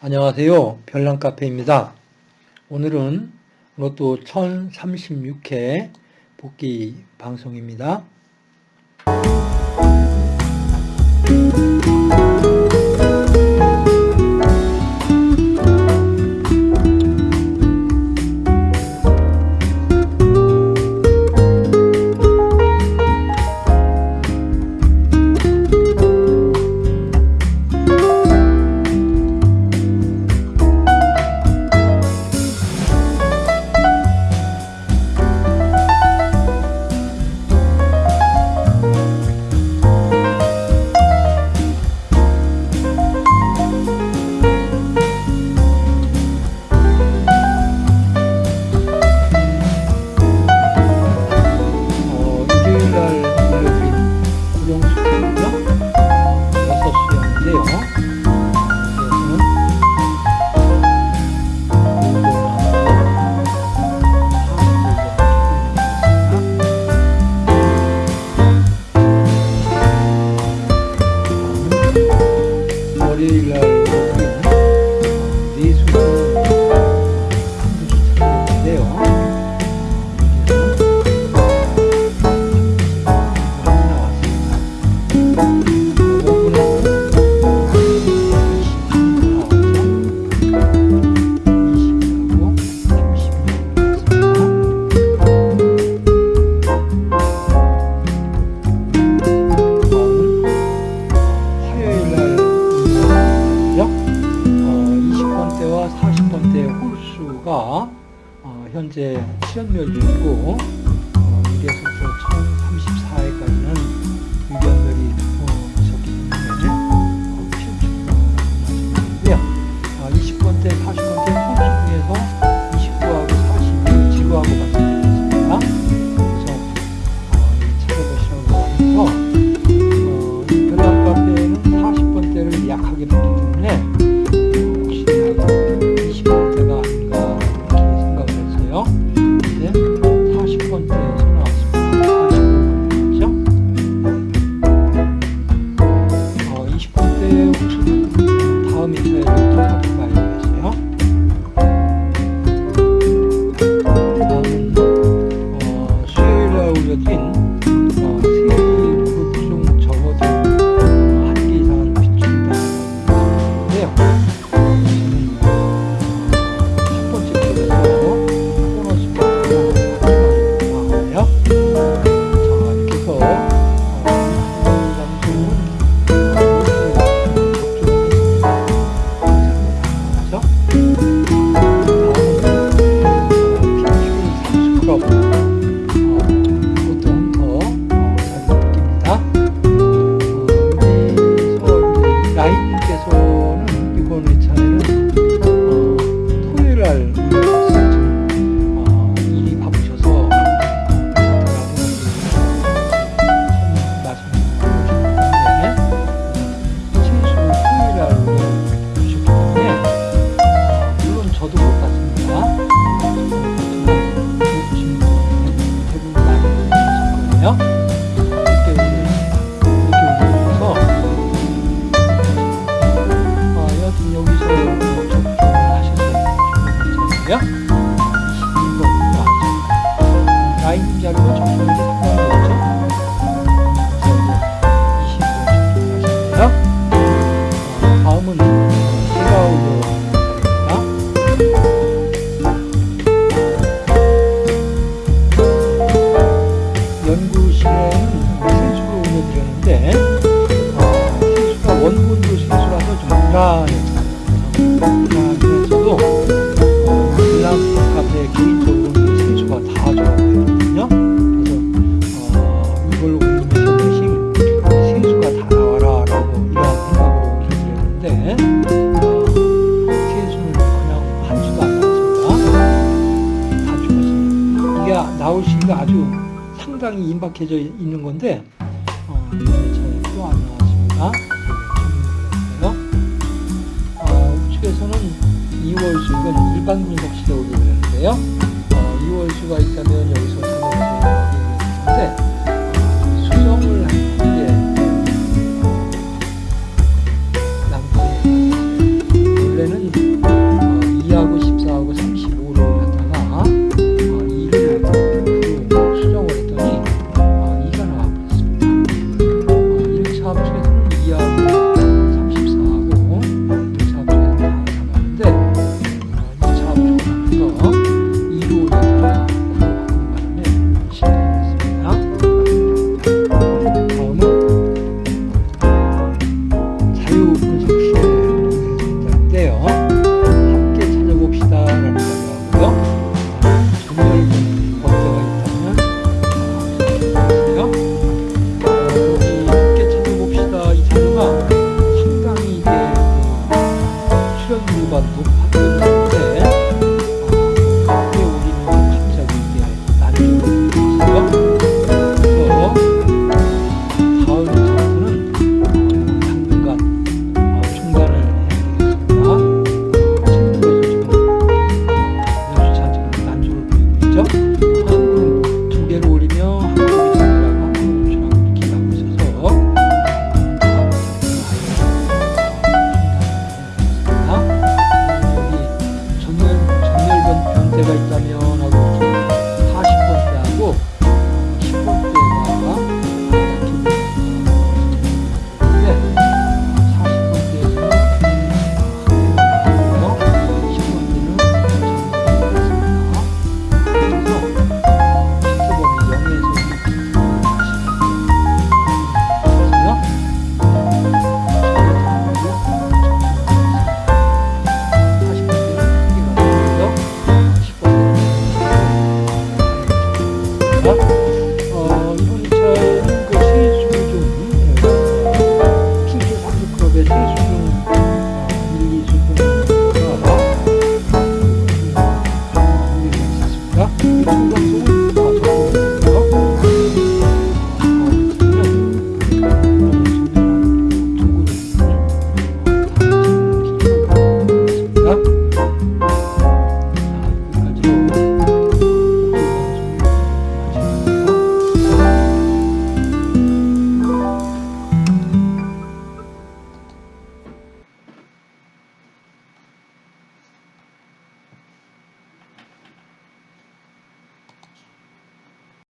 안녕하세요. 별난카페입니다. 오늘은 로또 1036회 복귀 방송입니다. 현재 시연멸이 있고 problem. 嗨，你好。 아주 상당히 임박해져 있는 건데 어, 네, 또 안녕하십니까? 어, 우측에서는 2월수 이건 일반 분석 시대 오기를 했는데요. 어, 2월수가 있다면 여기서 3월수가 있는데